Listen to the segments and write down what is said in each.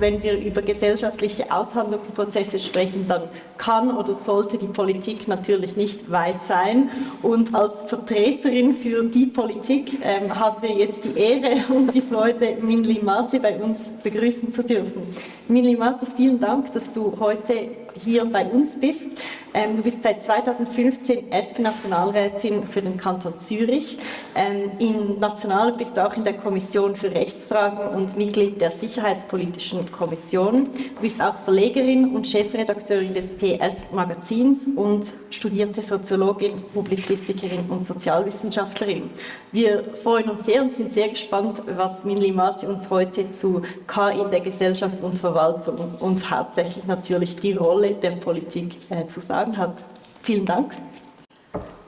wenn wir über gesellschaftliche Aushandlungsprozesse sprechen, dann kann oder sollte die Politik natürlich nicht weit sein. Und als Vertreterin für die Politik ähm, haben wir jetzt die Ehre und die Freude, Minli Marti bei uns begrüßen zu dürfen. Minli Marti, vielen Dank, dass du heute hier bei uns bist. Ähm, du bist seit 2015 SP-Nationalrätin für den Kanton Zürich. Ähm, in National bist du auch in der Kommission für Rechtsfragen und Mitglied der Sicherheitspolitischen Kommission. Du bist auch Verlegerin und Chefredakteurin des PS-Magazins und studierte Soziologin, Publizistikerin und Sozialwissenschaftlerin. Wir freuen uns sehr und sind sehr gespannt, was Minli Mati uns heute zu KI in der Gesellschaft und Verwaltung und hauptsächlich natürlich die Rolle der Politik äh, zu sagen hat. Vielen Dank.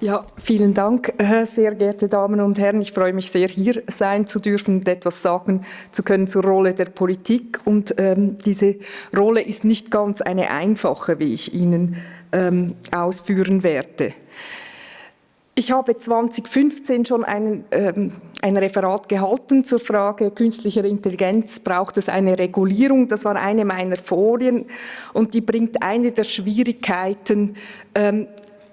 Ja, vielen Dank, äh, sehr geehrte Damen und Herren. Ich freue mich sehr, hier sein zu dürfen und etwas sagen zu können zur Rolle der Politik. Und ähm, diese Rolle ist nicht ganz eine einfache, wie ich Ihnen ähm, ausführen werde. Ich habe 2015 schon einen, ähm, ein Referat gehalten zur Frage künstlicher Intelligenz, braucht es eine Regulierung? Das war eine meiner Folien und die bringt eine der Schwierigkeiten ähm,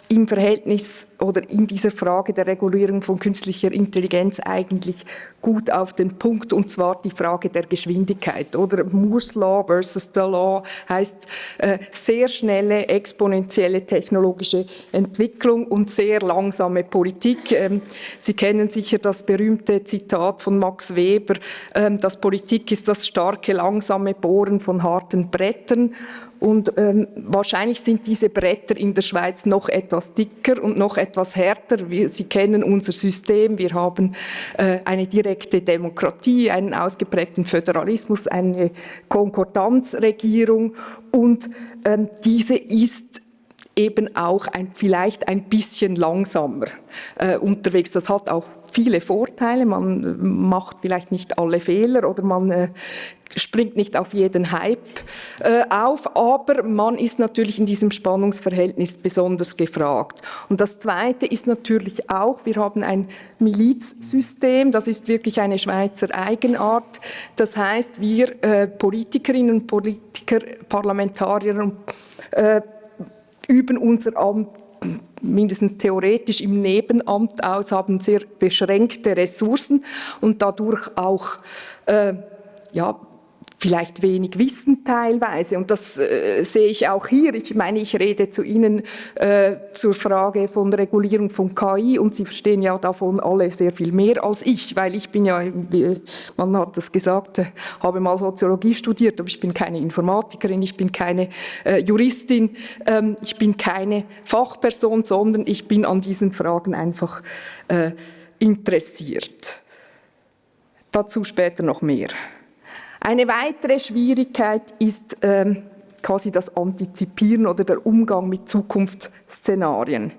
im Verhältnis oder in dieser Frage der Regulierung von künstlicher Intelligenz eigentlich gut auf den Punkt, und zwar die Frage der Geschwindigkeit. Oder Moore's Law versus the Law heißt äh, sehr schnelle, exponentielle technologische Entwicklung und sehr langsame Politik. Ähm, Sie kennen sicher das berühmte Zitat von Max Weber, ähm, dass Politik ist das starke, langsame Bohren von harten Brettern. Und ähm, wahrscheinlich sind diese Bretter in der Schweiz noch etwas dicker und noch etwas härter. Wir, Sie kennen unser System. Wir haben äh, eine direkte Demokratie, einen ausgeprägten Föderalismus, eine Konkordanzregierung. Und ähm, diese ist eben auch ein, vielleicht ein bisschen langsamer äh, unterwegs. Das hat auch viele Vorteile. Man macht vielleicht nicht alle Fehler oder man äh, springt nicht auf jeden Hype äh, auf, aber man ist natürlich in diesem Spannungsverhältnis besonders gefragt. Und das Zweite ist natürlich auch, wir haben ein Milizsystem, das ist wirklich eine Schweizer Eigenart. Das heißt, wir äh, Politikerinnen und Politiker, Parlamentarier äh, üben unser Amt mindestens theoretisch im Nebenamt aus, haben sehr beschränkte Ressourcen und dadurch auch äh, ja, vielleicht wenig wissen teilweise. Und das äh, sehe ich auch hier. Ich meine, ich rede zu Ihnen äh, zur Frage von Regulierung von KI und Sie verstehen ja davon alle sehr viel mehr als ich, weil ich bin ja, man hat das gesagt, äh, habe mal Soziologie studiert, aber ich bin keine Informatikerin, ich bin keine äh, Juristin, ähm, ich bin keine Fachperson, sondern ich bin an diesen Fragen einfach äh, interessiert. Dazu später noch mehr. Eine weitere Schwierigkeit ist ähm, quasi das Antizipieren oder der Umgang mit Zukunftsszenarien.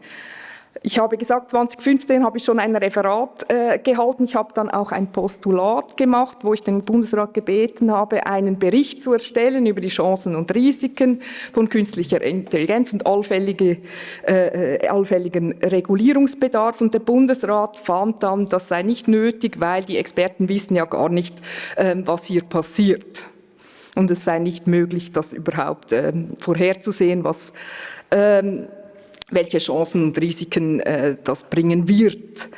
Ich habe gesagt, 2015 habe ich schon ein Referat äh, gehalten. Ich habe dann auch ein Postulat gemacht, wo ich den Bundesrat gebeten habe, einen Bericht zu erstellen über die Chancen und Risiken von künstlicher Intelligenz und allfällige, äh, äh allfälligen Regulierungsbedarf. Und der Bundesrat fand dann, das sei nicht nötig, weil die Experten wissen ja gar nicht, äh, was hier passiert. Und es sei nicht möglich, das überhaupt äh, vorherzusehen, was ähm, welche Chancen und Risiken äh, das bringen wird.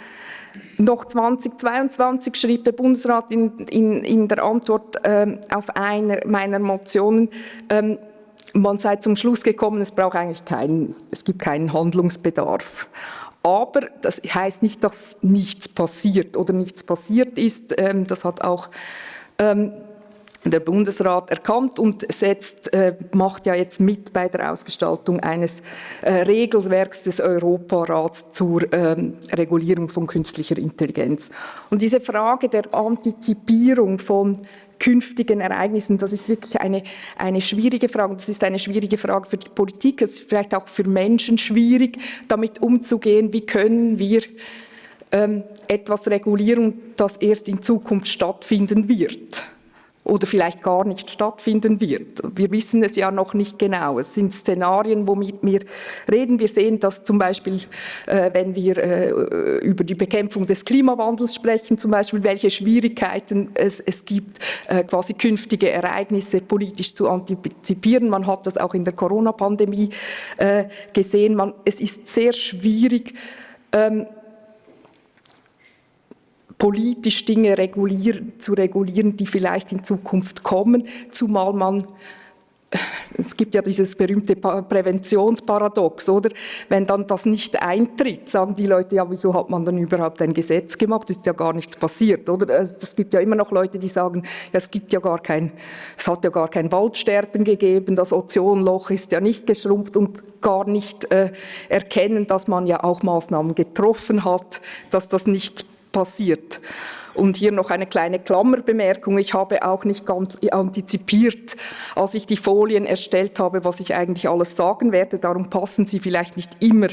Noch 2022 schrieb der Bundesrat in, in, in der Antwort ähm, auf eine meiner Motionen, ähm, man sei zum Schluss gekommen, es braucht eigentlich keinen, es gibt keinen Handlungsbedarf. Aber das heißt nicht, dass nichts passiert oder nichts passiert ist. Ähm, das hat auch ähm, der Bundesrat erkannt und setzt, äh, macht ja jetzt mit bei der Ausgestaltung eines äh, Regelwerks des Europarats zur ähm, Regulierung von künstlicher Intelligenz. Und diese Frage der Antizipierung von künftigen Ereignissen, das ist wirklich eine, eine schwierige Frage. Das ist eine schwierige Frage für die Politik, es ist vielleicht auch für Menschen schwierig, damit umzugehen. Wie können wir ähm, etwas regulieren, das erst in Zukunft stattfinden wird? Oder vielleicht gar nicht stattfinden wird. Wir wissen es ja noch nicht genau. Es sind Szenarien, womit wir reden. Wir sehen, dass zum Beispiel, äh, wenn wir äh, über die Bekämpfung des Klimawandels sprechen, zum Beispiel, welche Schwierigkeiten es, es gibt, äh, quasi künftige Ereignisse politisch zu antizipieren. Man hat das auch in der Corona-Pandemie äh, gesehen. Man, es ist sehr schwierig, ähm, politisch Dinge regulieren, zu regulieren, die vielleicht in Zukunft kommen, zumal man es gibt ja dieses berühmte Präventionsparadox, oder? Wenn dann das nicht eintritt, sagen die Leute, ja, wieso hat man dann überhaupt ein Gesetz gemacht? Ist ja gar nichts passiert, oder? Es gibt ja immer noch Leute, die sagen, ja, es gibt ja gar kein, es hat ja gar kein Waldsterben gegeben, das Ozonloch ist ja nicht geschrumpft und gar nicht äh, erkennen, dass man ja auch Maßnahmen getroffen hat, dass das nicht passiert. Und hier noch eine kleine Klammerbemerkung. Ich habe auch nicht ganz antizipiert, als ich die Folien erstellt habe, was ich eigentlich alles sagen werde. Darum passen sie vielleicht nicht immer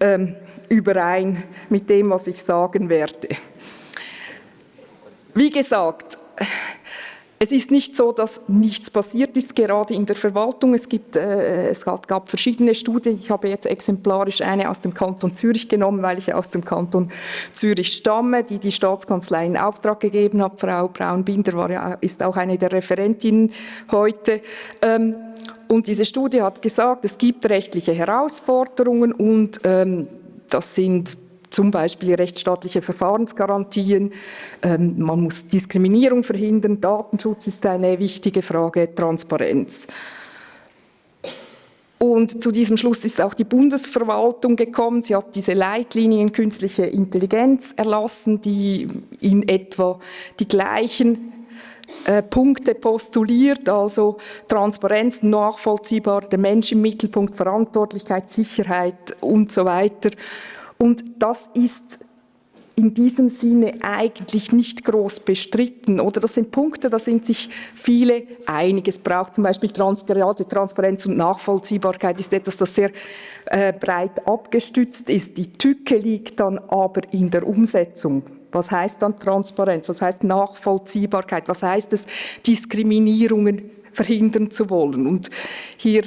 ähm, überein mit dem, was ich sagen werde. Wie gesagt, es ist nicht so, dass nichts passiert ist, gerade in der Verwaltung. Es, gibt, äh, es gab verschiedene Studien. Ich habe jetzt exemplarisch eine aus dem Kanton Zürich genommen, weil ich aus dem Kanton Zürich stamme, die die Staatskanzlei in Auftrag gegeben hat. Frau Braun-Binder ja, ist auch eine der Referentinnen heute. Ähm, und diese Studie hat gesagt, es gibt rechtliche Herausforderungen und ähm, das sind zum Beispiel rechtsstaatliche Verfahrensgarantien, ähm, man muss Diskriminierung verhindern, Datenschutz ist eine wichtige Frage, Transparenz. Und zu diesem Schluss ist auch die Bundesverwaltung gekommen. Sie hat diese Leitlinien künstliche Intelligenz erlassen, die in etwa die gleichen äh, Punkte postuliert, also Transparenz, nachvollziehbar, der Mensch im Mittelpunkt, Verantwortlichkeit, Sicherheit und so weiter. Und das ist in diesem Sinne eigentlich nicht groß bestritten. Oder das sind Punkte, da sind sich viele einig. Es braucht zum Beispiel Trans gerade Transparenz und Nachvollziehbarkeit ist etwas, das sehr äh, breit abgestützt ist. Die Tücke liegt dann aber in der Umsetzung. Was heißt dann Transparenz? Was heißt Nachvollziehbarkeit? Was heißt es, Diskriminierungen verhindern zu wollen? Und hier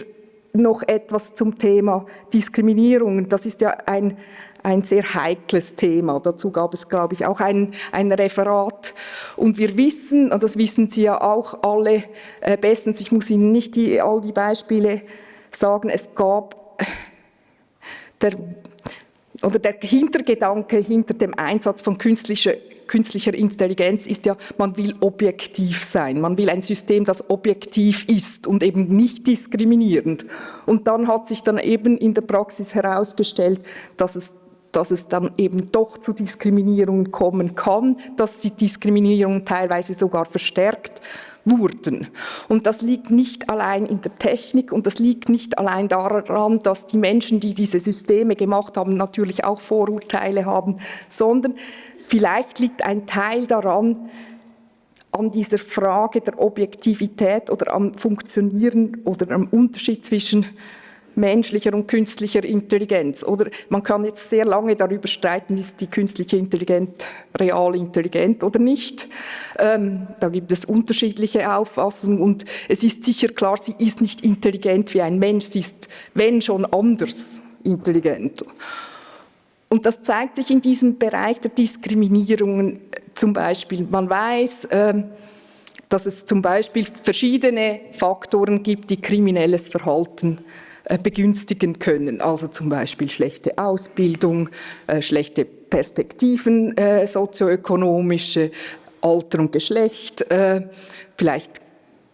noch etwas zum Thema Diskriminierung. Das ist ja ein ein sehr heikles Thema. Dazu gab es, glaube ich, auch ein, ein Referat. Und wir wissen, und das wissen Sie ja auch alle äh, bestens, ich muss Ihnen nicht die, all die Beispiele sagen, es gab der, oder der Hintergedanke hinter dem Einsatz von künstlicher künstlicher Intelligenz ist ja, man will objektiv sein. Man will ein System, das objektiv ist und eben nicht diskriminierend. Und dann hat sich dann eben in der Praxis herausgestellt, dass es dass es dann eben doch zu Diskriminierungen kommen kann, dass die Diskriminierungen teilweise sogar verstärkt wurden. Und das liegt nicht allein in der Technik und das liegt nicht allein daran, dass die Menschen, die diese Systeme gemacht haben, natürlich auch Vorurteile haben, sondern vielleicht liegt ein Teil daran, an dieser Frage der Objektivität oder am Funktionieren oder am Unterschied zwischen menschlicher und künstlicher Intelligenz. Oder man kann jetzt sehr lange darüber streiten, ist die künstliche Intelligenz real intelligent oder nicht. Ähm, da gibt es unterschiedliche Auffassungen und es ist sicher klar, sie ist nicht intelligent wie ein Mensch, sie ist, wenn schon, anders intelligent. Und das zeigt sich in diesem Bereich der Diskriminierungen zum Beispiel. Man weiß, äh, dass es zum Beispiel verschiedene Faktoren gibt, die kriminelles Verhalten äh, begünstigen können. Also zum Beispiel schlechte Ausbildung, äh, schlechte Perspektiven, äh, sozioökonomische, Alter und Geschlecht, vielleicht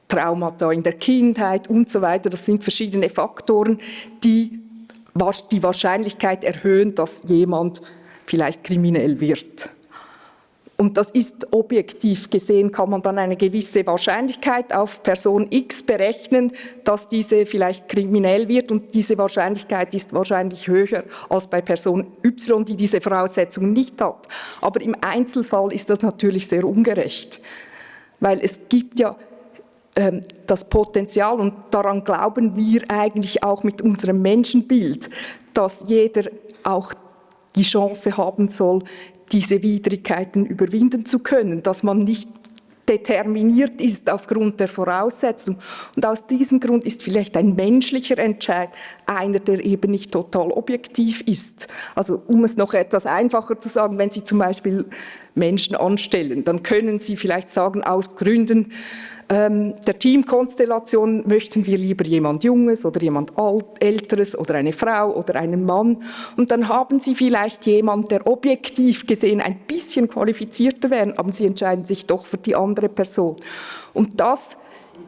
Traumata in der Kindheit und so weiter. Das sind verschiedene Faktoren, die die Wahrscheinlichkeit erhöhen, dass jemand vielleicht kriminell wird. Und das ist objektiv gesehen, kann man dann eine gewisse Wahrscheinlichkeit auf Person X berechnen, dass diese vielleicht kriminell wird und diese Wahrscheinlichkeit ist wahrscheinlich höher als bei Person Y, die diese Voraussetzungen nicht hat. Aber im Einzelfall ist das natürlich sehr ungerecht, weil es gibt ja ähm, das Potenzial und daran glauben wir eigentlich auch mit unserem Menschenbild, dass jeder auch die Chance haben soll, diese Widrigkeiten überwinden zu können, dass man nicht determiniert ist aufgrund der Voraussetzungen. Und aus diesem Grund ist vielleicht ein menschlicher Entscheid einer, der eben nicht total objektiv ist. Also um es noch etwas einfacher zu sagen, wenn Sie zum Beispiel Menschen anstellen, dann können Sie vielleicht sagen, aus Gründen ähm, der Teamkonstellation möchten wir lieber jemand Junges oder jemand Alt, Älteres oder eine Frau oder einen Mann. Und dann haben Sie vielleicht jemand, der objektiv gesehen ein bisschen qualifizierter wäre, aber Sie entscheiden sich doch für die andere Person. Und das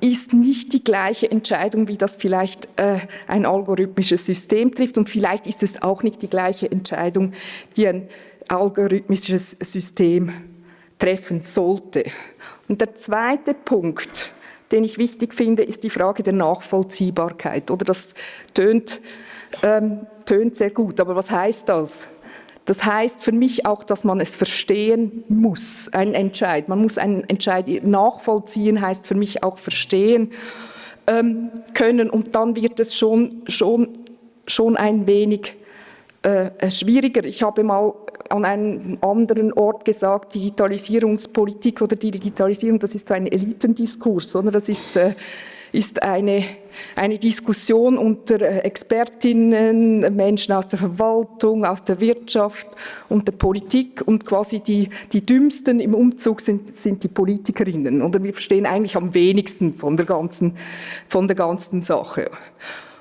ist nicht die gleiche Entscheidung, wie das vielleicht äh, ein algorithmisches System trifft und vielleicht ist es auch nicht die gleiche Entscheidung, die ein algorithmisches System treffen sollte. Und der zweite Punkt, den ich wichtig finde, ist die Frage der Nachvollziehbarkeit. Oder das tönt, ähm, tönt sehr gut, aber was heißt das? Das heißt für mich auch, dass man es verstehen muss, ein Entscheid. Man muss einen Entscheid nachvollziehen, heißt für mich auch verstehen ähm, können und dann wird es schon, schon, schon ein wenig äh, schwieriger. Ich habe mal an einem anderen Ort gesagt, Digitalisierungspolitik oder die Digitalisierung, das ist so ein Elitendiskurs, oder? Das ist, äh, ist eine, eine Diskussion unter äh, Expertinnen, Menschen aus der Verwaltung, aus der Wirtschaft und der Politik und quasi die, die dümmsten im Umzug sind, sind die Politikerinnen. Oder wir verstehen eigentlich am wenigsten von der ganzen, von der ganzen Sache.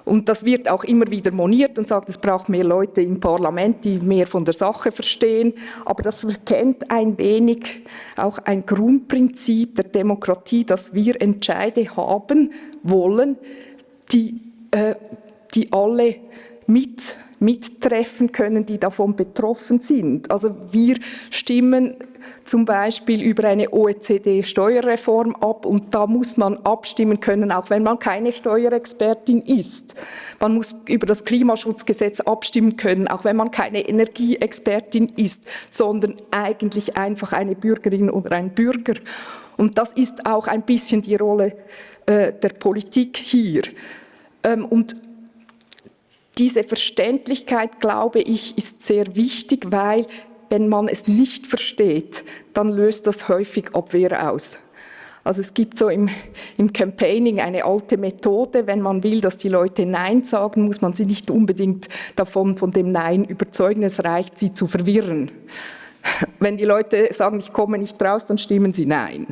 Und das wird auch immer wieder moniert und sagt, es braucht mehr Leute im Parlament, die mehr von der Sache verstehen. Aber das verkennt ein wenig auch ein Grundprinzip der Demokratie, dass wir Entscheide haben wollen, die, äh, die alle mit mittreffen können, die davon betroffen sind. Also wir stimmen zum Beispiel über eine OECD-Steuerreform ab und da muss man abstimmen können, auch wenn man keine Steuerexpertin ist. Man muss über das Klimaschutzgesetz abstimmen können, auch wenn man keine Energieexpertin ist, sondern eigentlich einfach eine Bürgerin oder ein Bürger. Und das ist auch ein bisschen die Rolle äh, der Politik hier. Ähm, und diese Verständlichkeit, glaube ich, ist sehr wichtig, weil wenn man es nicht versteht, dann löst das häufig Abwehr aus. Also es gibt so im, im Campaigning eine alte Methode, wenn man will, dass die Leute Nein sagen, muss man sie nicht unbedingt davon, von dem Nein überzeugen, es reicht, sie zu verwirren. Wenn die Leute sagen, ich komme nicht raus, dann stimmen sie Nein.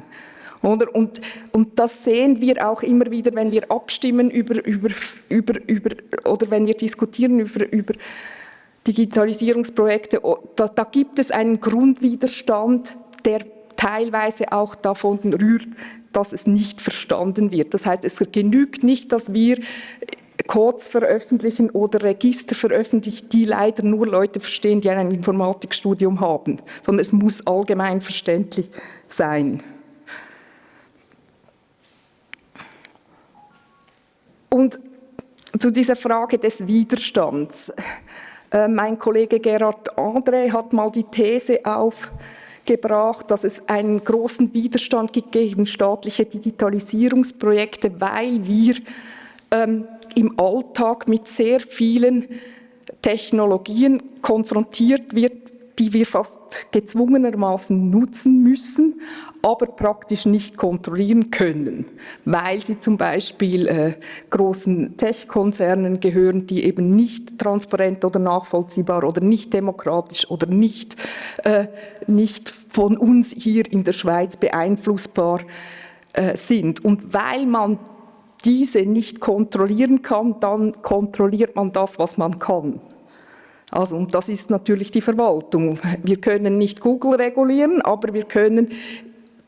Oder? Und, und das sehen wir auch immer wieder, wenn wir abstimmen über, über, über, über oder wenn wir diskutieren über, über Digitalisierungsprojekte. Da, da gibt es einen Grundwiderstand, der teilweise auch davon rührt, dass es nicht verstanden wird. Das heißt, es genügt nicht, dass wir Codes veröffentlichen oder Register veröffentlichen, die leider nur Leute verstehen, die ein Informatikstudium haben, sondern es muss allgemein verständlich sein. Und zu dieser Frage des Widerstands. Äh, mein Kollege Gerhard André hat mal die These aufgebracht, dass es einen großen Widerstand gibt gegen staatliche Digitalisierungsprojekte, weil wir ähm, im Alltag mit sehr vielen Technologien konfrontiert wird, die wir fast gezwungenermaßen nutzen müssen, aber praktisch nicht kontrollieren können, weil sie zum Beispiel äh, großen Tech-Konzernen gehören, die eben nicht transparent oder nachvollziehbar oder nicht demokratisch oder nicht, äh, nicht von uns hier in der Schweiz beeinflussbar äh, sind. Und weil man diese nicht kontrollieren kann, dann kontrolliert man das, was man kann. Also, und das ist natürlich die Verwaltung. Wir können nicht Google regulieren, aber wir können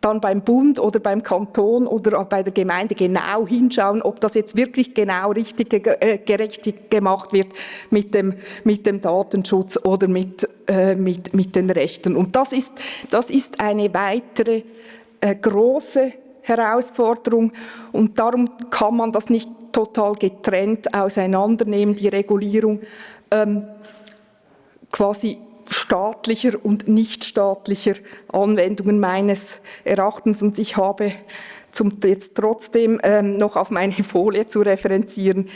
dann beim Bund oder beim Kanton oder bei der Gemeinde genau hinschauen, ob das jetzt wirklich genau richtig äh, gerecht gemacht wird mit dem, mit dem Datenschutz oder mit, äh, mit, mit den Rechten. Und das ist, das ist eine weitere äh, große Herausforderung und darum kann man das nicht total getrennt auseinandernehmen, die Regulierung ähm, quasi staatlicher und nichtstaatlicher Anwendungen meines Erachtens. Und ich habe zum, jetzt trotzdem ähm, noch auf meine Folie zu referenzieren,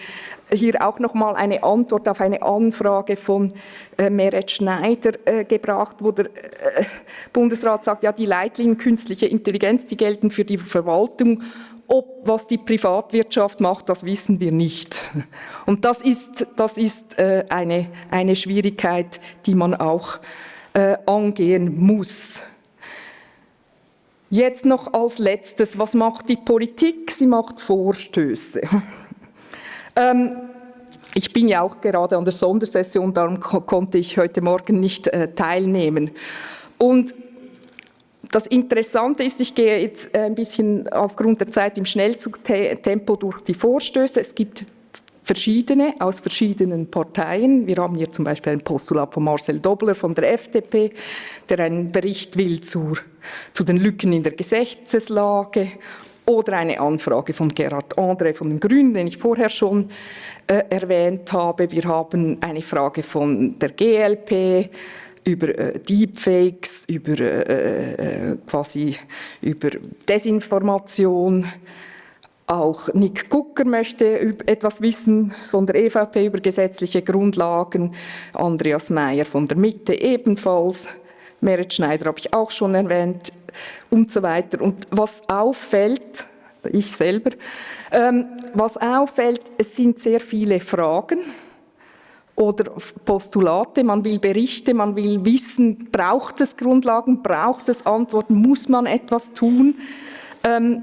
hier auch noch mal eine Antwort auf eine Anfrage von äh, Meret Schneider äh, gebracht, wo der äh, Bundesrat sagt, ja, die Leitlinien künstliche Intelligenz, die gelten für die Verwaltung, ob was die Privatwirtschaft macht, das wissen wir nicht. Und das ist, das ist äh, eine, eine Schwierigkeit, die man auch äh, angehen muss. Jetzt noch als letztes, was macht die Politik? Sie macht Vorstöße. ähm, ich bin ja auch gerade an der Sondersession, darum konnte ich heute Morgen nicht äh, teilnehmen. Und das Interessante ist, ich gehe jetzt ein bisschen aufgrund der Zeit im Schnellzugtempo durch die Vorstöße. Es gibt verschiedene aus verschiedenen Parteien. Wir haben hier zum Beispiel ein Postulat von Marcel Dobler von der FDP, der einen Bericht will zur, zu den Lücken in der Gesetzeslage oder eine Anfrage von Gerhard André von den Grünen, den ich vorher schon äh, erwähnt habe. Wir haben eine Frage von der GLP, über äh, Deepfakes, über äh, äh, quasi über Desinformation. Auch Nick Gucker möchte etwas wissen von der EVP über gesetzliche Grundlagen, Andreas Mayer von der Mitte ebenfalls, Merit Schneider habe ich auch schon erwähnt und so weiter. Und was auffällt, ich selber, ähm, was auffällt, es sind sehr viele Fragen, oder Postulate, man will Berichte, man will wissen, braucht es Grundlagen, braucht es Antworten, muss man etwas tun. Ähm,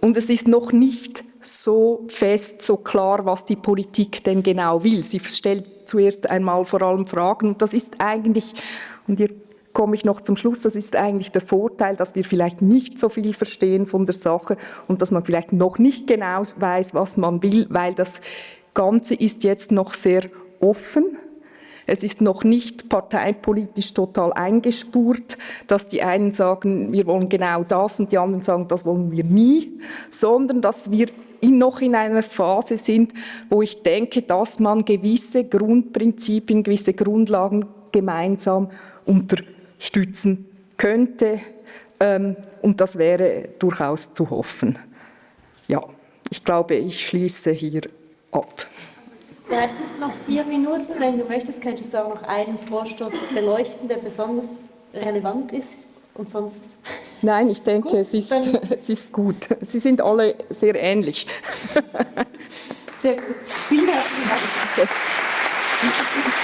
und es ist noch nicht so fest, so klar, was die Politik denn genau will. Sie stellt zuerst einmal vor allem Fragen und das ist eigentlich, und hier komme ich noch zum Schluss, das ist eigentlich der Vorteil, dass wir vielleicht nicht so viel verstehen von der Sache und dass man vielleicht noch nicht genau weiß, was man will, weil das Ganze ist jetzt noch sehr offen. Es ist noch nicht parteipolitisch total eingespurt, dass die einen sagen, wir wollen genau das und die anderen sagen, das wollen wir nie, sondern dass wir noch in einer Phase sind, wo ich denke, dass man gewisse Grundprinzipien, gewisse Grundlagen gemeinsam unterstützen könnte. Ähm, und das wäre durchaus zu hoffen. Ja, ich glaube, ich schließe hier ab. Du hättest noch vier Minuten. Wenn du möchtest, könntest du auch noch einen Vorstoß beleuchten, der besonders relevant ist und sonst... Nein, ich denke, gut, es, ist, es ist gut. Sie sind alle sehr ähnlich. Sehr gut. Vielen herzlichen Dank.